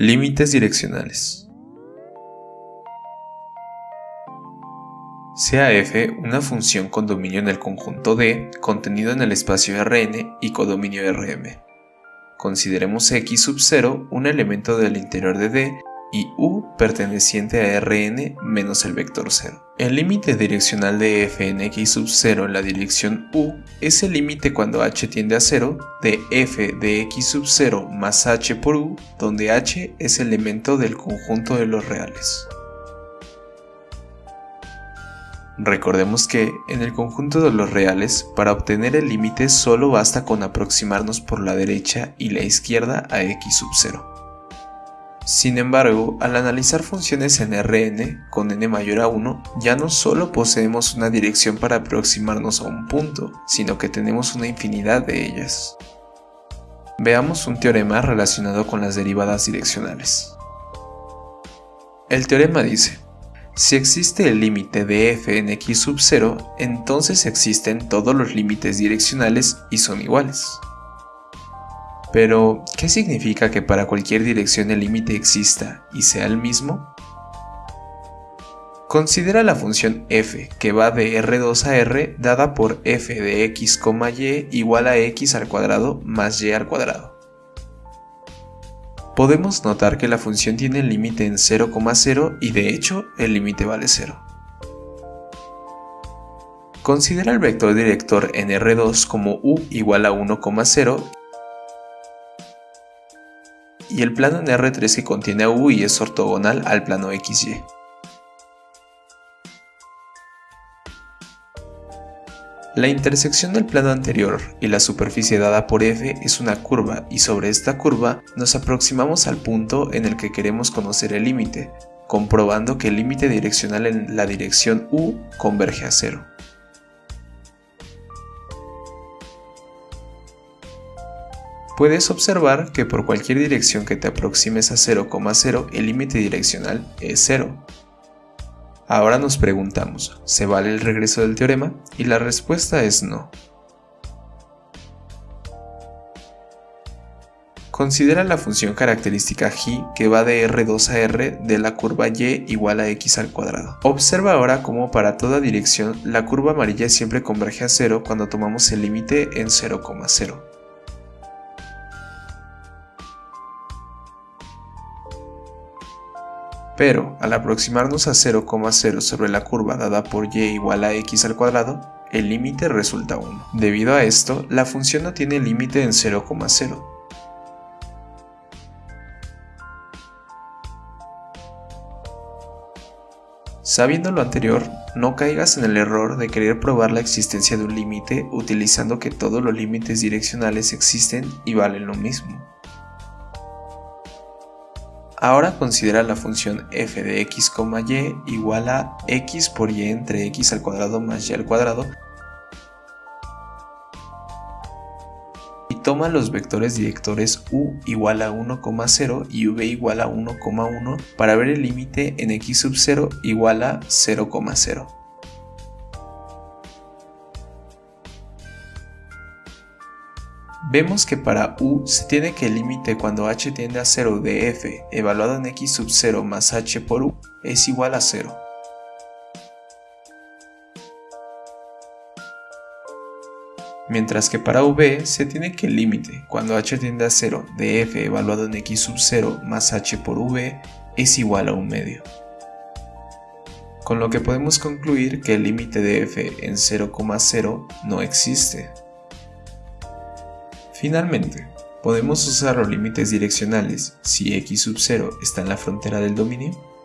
Límites direccionales. Sea f una función con dominio en el conjunto D contenido en el espacio Rn y codominio Rm. Consideremos x sub 0 un elemento del interior de D y u perteneciente a Rn menos el vector 0. El límite direccional de f en x sub 0 en la dirección u es el límite cuando h tiende a 0 de f de x sub 0 más h por u, donde h es elemento del conjunto de los reales. Recordemos que, en el conjunto de los reales, para obtener el límite solo basta con aproximarnos por la derecha y la izquierda a x sub 0. Sin embargo, al analizar funciones en Rn con n mayor a 1, ya no solo poseemos una dirección para aproximarnos a un punto, sino que tenemos una infinidad de ellas. Veamos un teorema relacionado con las derivadas direccionales. El teorema dice, si existe el límite de f en x sub 0, entonces existen todos los límites direccionales y son iguales. Pero, ¿qué significa que para cualquier dirección el límite exista y sea el mismo? Considera la función f que va de R2 a R dada por f de x, y igual a x al cuadrado más y al cuadrado. Podemos notar que la función tiene el límite en 0,0 y de hecho el límite vale 0. Considera el vector director en R2 como u igual a 1,0 y el plano en R3 que contiene a U y es ortogonal al plano XY. La intersección del plano anterior y la superficie dada por f es una curva y sobre esta curva nos aproximamos al punto en el que queremos conocer el límite, comprobando que el límite direccional en la dirección u converge a cero. Puedes observar que por cualquier dirección que te aproximes a 0,0 el límite direccional es 0. Ahora nos preguntamos, ¿se vale el regreso del teorema? Y la respuesta es no. Considera la función característica g que va de R2 a R de la curva y igual a x al cuadrado. Observa ahora cómo para toda dirección la curva amarilla siempre converge a 0 cuando tomamos el límite en 0,0. Pero al aproximarnos a 0,0 sobre la curva dada por y igual a x al cuadrado, el límite resulta 1. Debido a esto, la función no tiene límite en 0,0. Sabiendo lo anterior, no caigas en el error de querer probar la existencia de un límite utilizando que todos los límites direccionales existen y valen lo mismo. Ahora considera la función f de x, y igual a x por y entre x al cuadrado más y al cuadrado y toma los vectores directores u igual a 1,0 y v igual a 1,1 para ver el límite en x sub 0 igual a 0,0. Vemos que para u se tiene que el límite cuando h tiende a 0 de f evaluado en x sub 0 más h por u es igual a 0. Mientras que para v se tiene que el límite cuando h tiende a 0 de f evaluado en x sub 0 más h por v es igual a un medio. Con lo que podemos concluir que el límite de f en 0,0 no existe. Finalmente, podemos usar los límites direccionales si x sub 0 está en la frontera del dominio